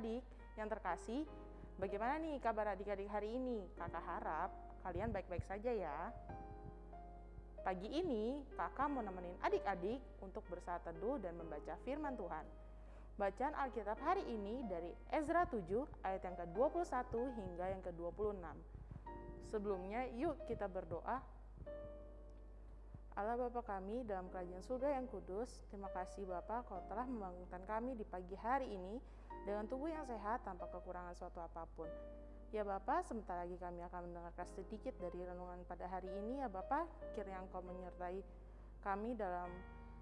adik-adik yang terkasih, bagaimana nih kabar adik-adik hari ini? Kakak harap kalian baik-baik saja ya. Pagi ini, kakak mau nemenin adik-adik untuk bersaat teduh dan membaca firman Tuhan. Bacaan Alkitab hari ini dari Ezra 7 ayat yang ke-21 hingga yang ke-26. Sebelumnya, yuk kita berdoa. Allah Bapa kami dalam kerajaan surga yang kudus, terima kasih Bapa kau telah membangunkan kami di pagi hari ini dengan tubuh yang sehat tanpa kekurangan suatu apa pun. Ya Bapa, sebentar lagi kami akan mendengarkan sedikit dari renungan pada hari ini ya Bapa, kiranya Engkau menyertai kami dalam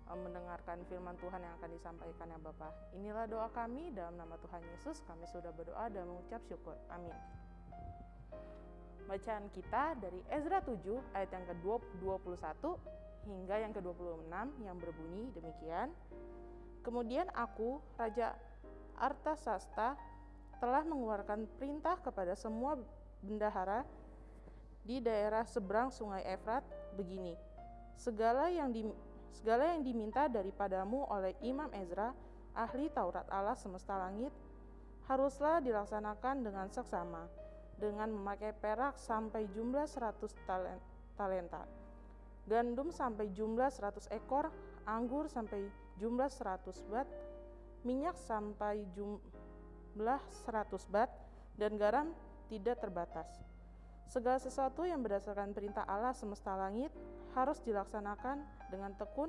Eh, mendengarkan firman Tuhan yang akan disampaikan ya Bapak. Inilah doa kami dalam nama Tuhan Yesus, kami sudah berdoa dan mengucap syukur. Amin. Bacaan kita dari Ezra 7 ayat yang ke-21 hingga yang ke-26 yang berbunyi demikian. Kemudian aku, Raja Artasasta, telah mengeluarkan perintah kepada semua bendahara di daerah seberang sungai Efrat begini. Segala yang di, Segala yang diminta daripadamu oleh Imam Ezra, ahli Taurat Allah semesta langit, haruslah dilaksanakan dengan seksama, dengan memakai perak sampai jumlah 100 talenta, gandum sampai jumlah 100 ekor, anggur sampai jumlah 100 bat, minyak sampai jumlah 100 bat, dan garam tidak terbatas. Segala sesuatu yang berdasarkan perintah Allah semesta langit harus dilaksanakan dengan tekun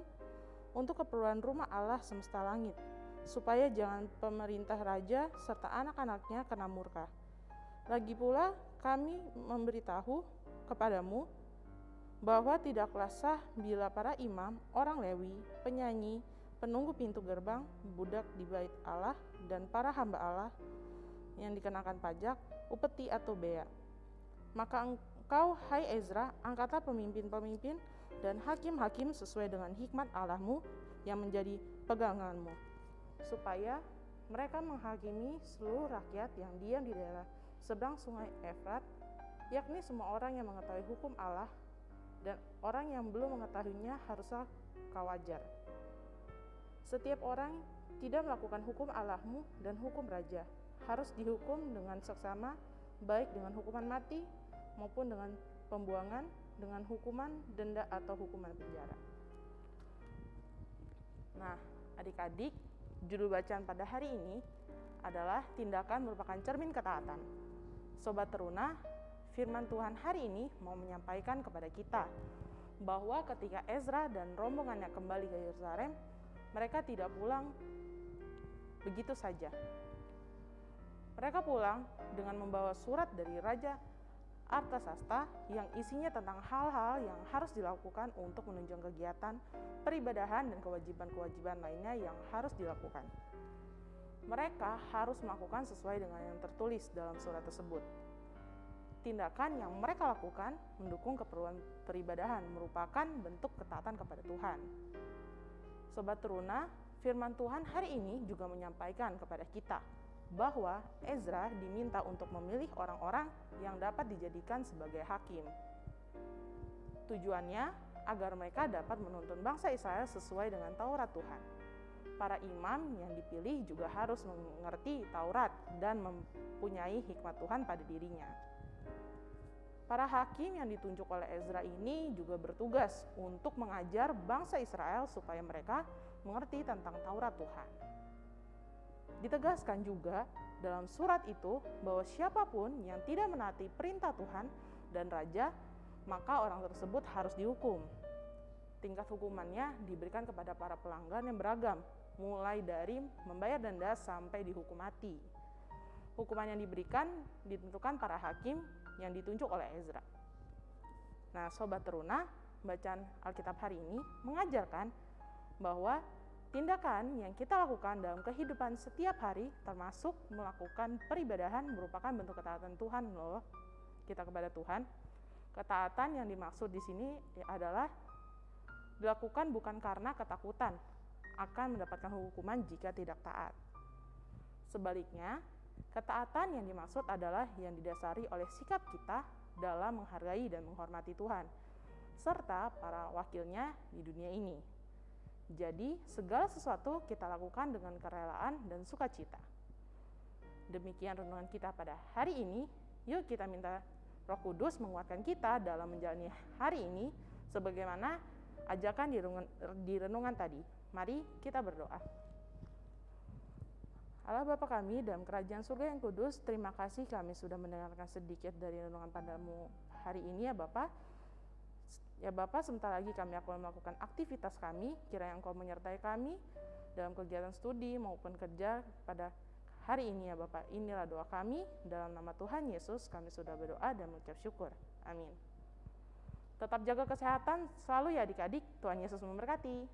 untuk keperluan rumah Allah semesta langit, supaya jangan pemerintah raja serta anak-anaknya kena murka. Lagi pula, kami memberitahu kepadamu bahwa tidaklah sah bila para imam, orang Lewi, penyanyi, penunggu pintu gerbang, budak di bait Allah, dan para hamba Allah yang dikenakan pajak, upeti atau bea. Maka Engkau, hai Ezra, angkatlah pemimpin-pemimpin dan hakim-hakim sesuai dengan hikmat Allahmu yang menjadi peganganmu, supaya mereka menghakimi seluruh rakyat yang diam di daerah seberang sungai Efrat, yakni semua orang yang mengetahui hukum Allah dan orang yang belum mengetahuinya haruslah kau ajar. Setiap orang tidak melakukan hukum Allahmu dan hukum raja harus dihukum dengan seksama, baik dengan hukuman mati maupun dengan pembuangan dengan hukuman denda atau hukuman penjara. Nah, adik-adik, judul bacaan pada hari ini adalah tindakan merupakan cermin ketaatan. Sobat teruna, firman Tuhan hari ini mau menyampaikan kepada kita bahwa ketika Ezra dan rombongannya kembali ke Yerusalem, mereka tidak pulang begitu saja. Mereka pulang dengan membawa surat dari Raja Artasasta yang isinya tentang hal-hal yang harus dilakukan untuk menunjang kegiatan peribadahan dan kewajiban-kewajiban lainnya yang harus dilakukan. Mereka harus melakukan sesuai dengan yang tertulis dalam surat tersebut. Tindakan yang mereka lakukan mendukung keperluan peribadahan merupakan bentuk ketaatan kepada Tuhan. Sobat Teruna, firman Tuhan hari ini juga menyampaikan kepada kita bahwa Ezra diminta untuk memilih orang-orang yang dapat dijadikan sebagai hakim. Tujuannya agar mereka dapat menuntun bangsa Israel sesuai dengan Taurat Tuhan. Para imam yang dipilih juga harus mengerti Taurat dan mempunyai hikmat Tuhan pada dirinya. Para hakim yang ditunjuk oleh Ezra ini juga bertugas untuk mengajar bangsa Israel supaya mereka mengerti tentang Taurat Tuhan. Ditegaskan juga dalam surat itu bahwa siapa pun yang tidak menaati perintah Tuhan dan raja, maka orang tersebut harus dihukum. Tingkat hukumannya diberikan kepada para pelanggan yang beragam, mulai dari membayar denda sampai dihukum mati. Hukuman yang diberikan ditentukan para hakim yang ditunjuk oleh Ezra. Nah, sobat teruna, bacaan Alkitab hari ini mengajarkan bahwa Tindakan yang kita lakukan dalam kehidupan setiap hari, termasuk melakukan peribadahan, merupakan bentuk ketaatan Tuhan loh. Kita kepada Tuhan. Ketaatan yang dimaksud di sini adalah dilakukan bukan karena ketakutan akan mendapatkan hukuman jika tidak taat. Sebaliknya, ketaatan yang dimaksud adalah yang didasari oleh sikap kita dalam menghargai dan menghormati Tuhan, serta para wakilnya di dunia ini. Jadi, segala sesuatu kita lakukan dengan kerelaan dan sukacita. demikian renungan kita pada hari ini. Yuk kita minta Roh Kudus menguatkan kita dalam menjalani hari ini sebagaimana ajakan di renungan, di renungan tadi. Mari kita berdoa. Allah Bapa kami dalam kerajaan surga yang kudus, terima kasih kami sudah mendengarkan sedikit dari renungan padamu hari ini ya Bapak. Ya Bapak, sebentar lagi kami akan melakukan aktivitas kami, kira yang Engkau menyertai kami dalam kegiatan studi maupun kerja pada hari ini ya Bapak. Inilah doa kami, dalam nama Tuhan Yesus kami sudah berdoa dan mengucap syukur. Amin. Tetap jaga kesehatan selalu ya adik-adik, Tuhan Yesus memberkati.